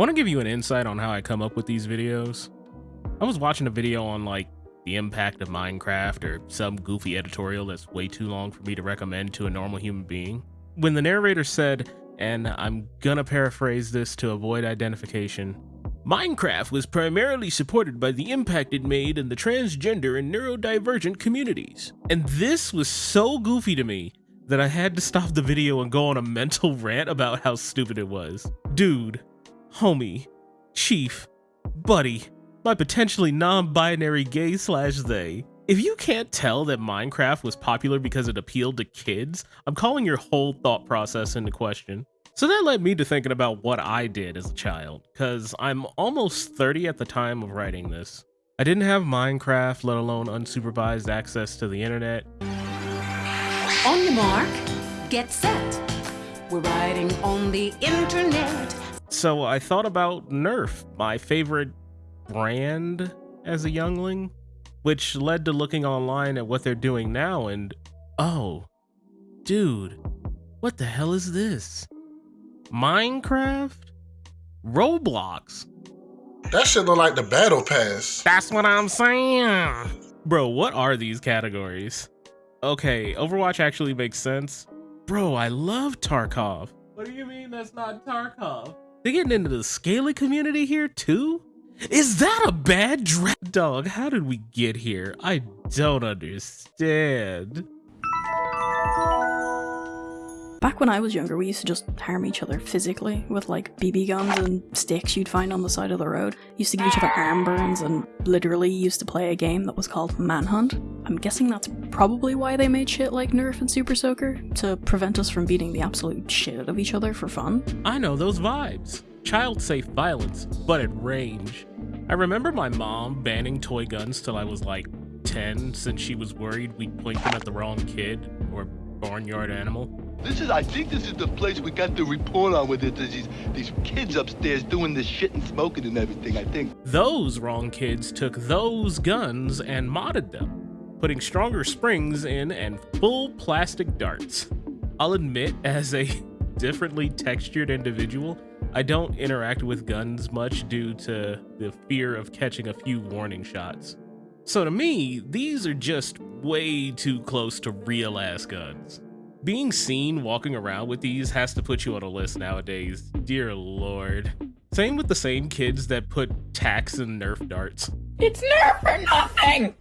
I want to give you an insight on how I come up with these videos. I was watching a video on like the impact of Minecraft or some goofy editorial that's way too long for me to recommend to a normal human being. When the narrator said, and I'm gonna paraphrase this to avoid identification, Minecraft was primarily supported by the impact it made in the transgender and neurodivergent communities. And this was so goofy to me that I had to stop the video and go on a mental rant about how stupid it was. Dude, homie, chief, buddy, my potentially non-binary gay slash they. If you can't tell that Minecraft was popular because it appealed to kids, I'm calling your whole thought process into question. So that led me to thinking about what I did as a child, because I'm almost 30 at the time of writing this. I didn't have Minecraft, let alone unsupervised access to the internet. On your mark, get set. We're riding on the internet. So I thought about Nerf, my favorite brand as a youngling, which led to looking online at what they're doing now and oh, dude, what the hell is this? Minecraft? Roblox? That shit look like the battle pass. That's what I'm saying. Bro, what are these categories? Okay, Overwatch actually makes sense. Bro, I love Tarkov. What do you mean that's not Tarkov? They getting into the scaling community here too? Is that a bad draft dog? How did we get here? I don't understand. Back when I was younger, we used to just harm each other physically with like BB guns and sticks you'd find on the side of the road. Used to give each other arm burns and literally used to play a game that was called Manhunt. I'm guessing that's probably why they made shit like Nerf and Super Soaker, to prevent us from beating the absolute shit out of each other for fun. I know those vibes. Child safe violence, but at range. I remember my mom banning toy guns till I was like 10 since she was worried we'd point them at the wrong kid or barnyard animal. This is, I think this is the place we got the report on with it. There's these, these kids upstairs doing this shit and smoking and everything, I think. Those wrong kids took those guns and modded them, putting stronger springs in and full plastic darts. I'll admit, as a differently textured individual, I don't interact with guns much due to the fear of catching a few warning shots. So to me, these are just way too close to real ass guns. Being seen walking around with these has to put you on a list nowadays, dear lord. Same with the same kids that put tacks and Nerf darts. It's Nerf or nothing!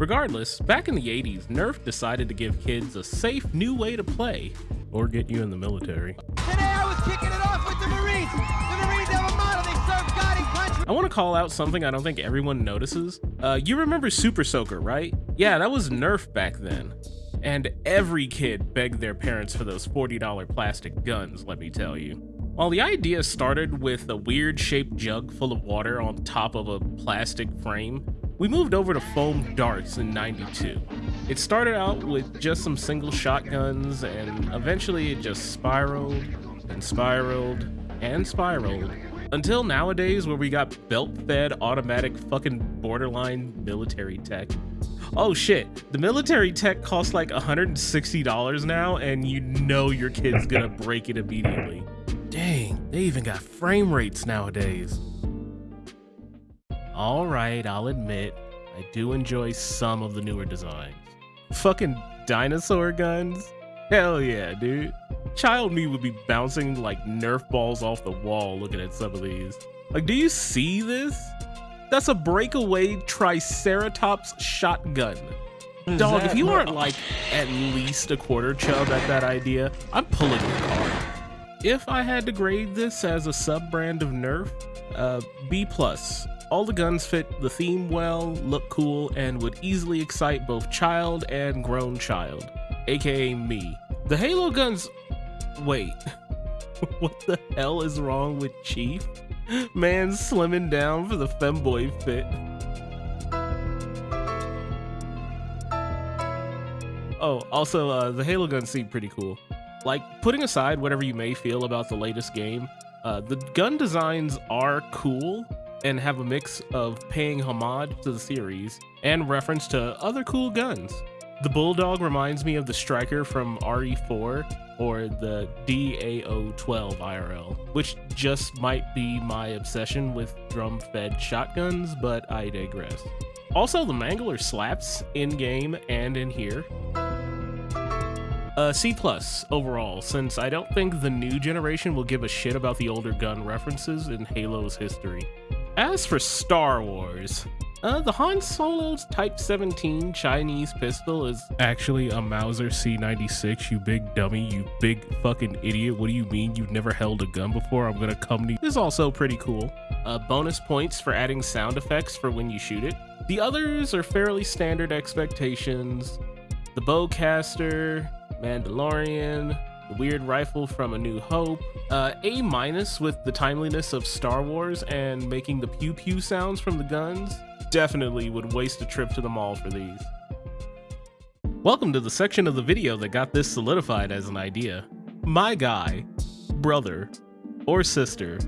Regardless, back in the 80s, Nerf decided to give kids a safe new way to play, or get you in the military. Today I was kicking it off with the Marines. The Marines I want to call out something I don't think everyone notices. Uh, you remember Super Soaker, right? Yeah, that was Nerf back then. And every kid begged their parents for those $40 plastic guns, let me tell you. While the idea started with a weird shaped jug full of water on top of a plastic frame, we moved over to foam darts in 92. It started out with just some single shotguns and eventually it just spiraled and spiraled and spiraled until nowadays where we got belt-fed automatic fucking borderline military tech. Oh shit, the military tech costs like $160 now and you know your kid's gonna break it immediately. Dang, they even got frame rates nowadays. Alright, I'll admit, I do enjoy some of the newer designs. Fucking dinosaur guns? Hell yeah, dude. Child me would be bouncing like Nerf balls off the wall looking at some of these. Like, do you see this? That's a breakaway Triceratops shotgun. Dog, if you aren't like at least a quarter chub at that idea, I'm pulling your card. If I had to grade this as a sub-brand of Nerf, uh, B+. plus. All the guns fit the theme well, look cool, and would easily excite both child and grown child, aka me. The Halo guns... Wait. what the hell is wrong with Chief? Man slimming down for the femboy fit. Oh, also, uh, the Halo guns seem pretty cool. Like, putting aside whatever you may feel about the latest game, uh, the gun designs are cool and have a mix of paying homage to the series and reference to other cool guns. The Bulldog reminds me of the Striker from RE4 or the DAO12 IRL, which just might be my obsession with drum fed shotguns, but I digress. Also, the Mangler slaps in game and in here. Uh, C plus overall, since I don't think the new generation will give a shit about the older gun references in Halo's history. As for Star Wars, uh, the Han Solo's Type 17 Chinese pistol is actually a Mauser C96, you big dummy, you big fucking idiot. What do you mean you've never held a gun before? I'm gonna come to you. This is also pretty cool. Uh, bonus points for adding sound effects for when you shoot it. The others are fairly standard expectations. The bowcaster, Mandalorian, the weird rifle from A New Hope, uh, A minus with the timeliness of Star Wars and making the pew pew sounds from the guns. Definitely would waste a trip to the mall for these. Welcome to the section of the video that got this solidified as an idea. My guy, brother, or sister,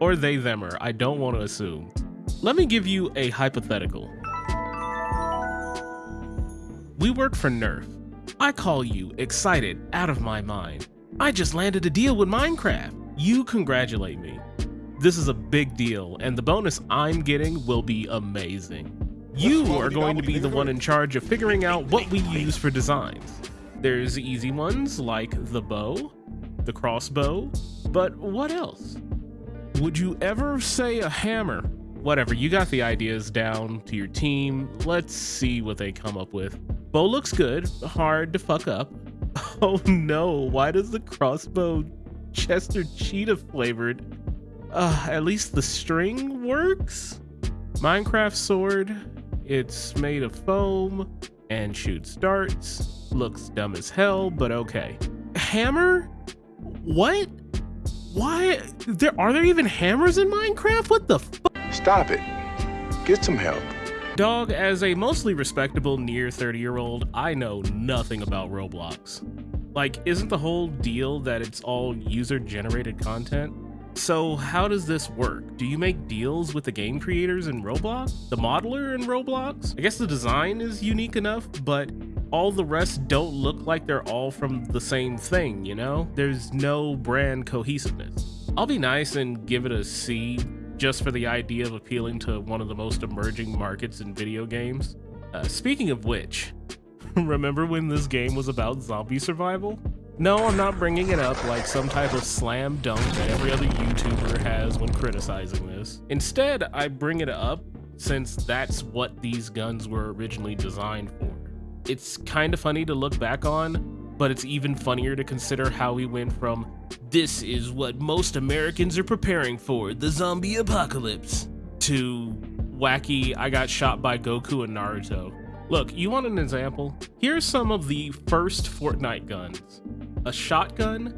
or they themer, I don't want to assume. Let me give you a hypothetical. We work for Nerf. I call you, excited, out of my mind. I just landed a deal with Minecraft. You congratulate me. This is a big deal, and the bonus I'm getting will be amazing. You are going to be the one in charge of figuring out what we use for designs. There's easy ones like the bow, the crossbow, but what else? Would you ever say a hammer? Whatever, you got the ideas down to your team. Let's see what they come up with. Bow looks good, hard to fuck up. Oh no, why does the crossbow Chester Cheetah flavored? Uh, at least the string works? Minecraft sword, it's made of foam and shoots darts. Looks dumb as hell, but okay. Hammer? What? Why? There are there even hammers in Minecraft? What the? Stop it. Get some help. Dog, as a mostly respectable near 30 year old, I know nothing about Roblox. Like, isn't the whole deal that it's all user generated content? So, how does this work? Do you make deals with the game creators in Roblox? The modeler in Roblox? I guess the design is unique enough, but all the rest don't look like they're all from the same thing, you know? There's no brand cohesiveness. I'll be nice and give it a C just for the idea of appealing to one of the most emerging markets in video games. Uh, speaking of which, remember when this game was about zombie survival? No, I'm not bringing it up like some type of slam dunk that every other YouTuber has when criticizing this. Instead, I bring it up since that's what these guns were originally designed for. It's kind of funny to look back on, but it's even funnier to consider how we went from this is what most Americans are preparing for, the zombie apocalypse, to wacky I got shot by Goku and Naruto. Look, you want an example? Here's some of the first Fortnite guns. A shotgun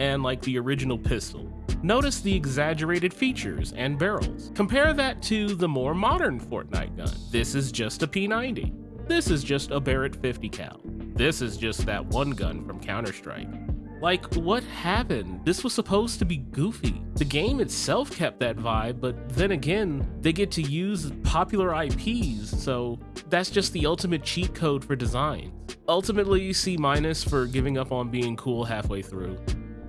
and like the original pistol. Notice the exaggerated features and barrels. Compare that to the more modern Fortnite gun. This is just a P90. This is just a Barrett 50 cal. This is just that one gun from Counter-Strike. Like, what happened? This was supposed to be goofy. The game itself kept that vibe, but then again, they get to use popular IPs, so that's just the ultimate cheat code for design. Ultimately, C minus for giving up on being cool halfway through.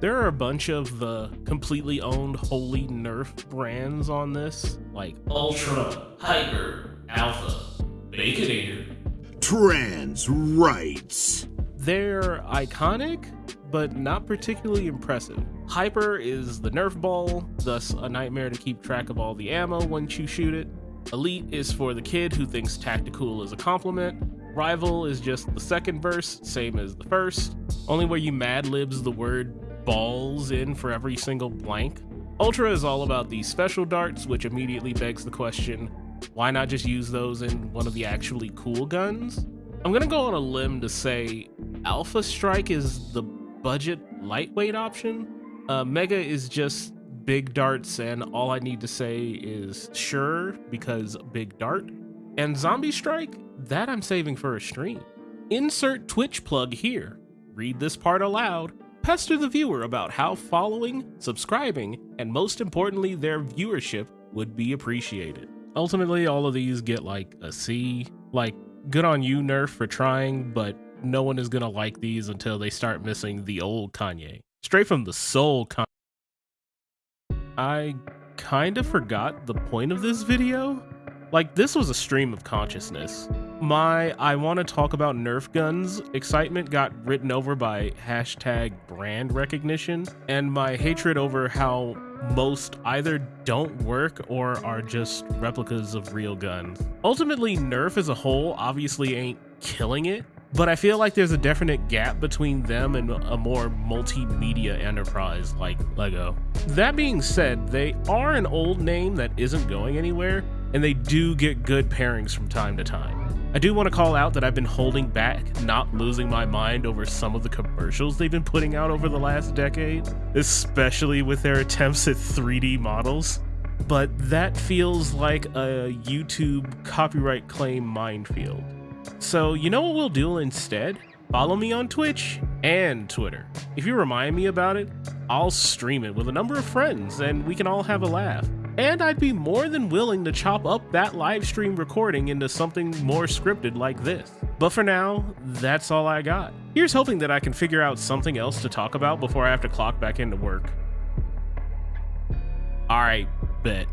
There are a bunch of the completely owned wholly Nerf brands on this, like Ultra, Hyper, Alpha, Baconator. Trans rights. They're iconic, but not particularly impressive. Hyper is the Nerf ball, thus a nightmare to keep track of all the ammo once you shoot it. Elite is for the kid who thinks tactical is a compliment. Rival is just the second verse, same as the first, only where you mad libs the word balls in for every single blank. Ultra is all about the special darts, which immediately begs the question why not just use those in one of the actually cool guns? I'm gonna go on a limb to say Alpha Strike is the budget lightweight option. Uh, Mega is just big darts, and all I need to say is sure because big dart. And Zombie Strike, that I'm saving for a stream. Insert Twitch plug here. Read this part aloud. Pester the viewer about how following, subscribing, and most importantly, their viewership would be appreciated. Ultimately, all of these get like a C. Like, good on you, Nerf, for trying, but no one is gonna like these until they start missing the old Kanye. Straight from the soul Kanye. I kind of forgot the point of this video. Like, this was a stream of consciousness. My I want to talk about Nerf guns excitement got written over by hashtag brand recognition, and my hatred over how most either don't work or are just replicas of real guns. Ultimately, Nerf as a whole obviously ain't killing it, but I feel like there's a definite gap between them and a more multimedia enterprise like LEGO. That being said, they are an old name that isn't going anywhere, and they do get good pairings from time to time. I do want to call out that I've been holding back, not losing my mind over some of the commercials they've been putting out over the last decade, especially with their attempts at 3D models. But that feels like a YouTube copyright claim minefield. So, you know what we'll do instead? Follow me on Twitch and Twitter. If you remind me about it, I'll stream it with a number of friends and we can all have a laugh. And I'd be more than willing to chop up that live stream recording into something more scripted like this. But for now, that's all I got. Here's hoping that I can figure out something else to talk about before I have to clock back into work. Alright, bet.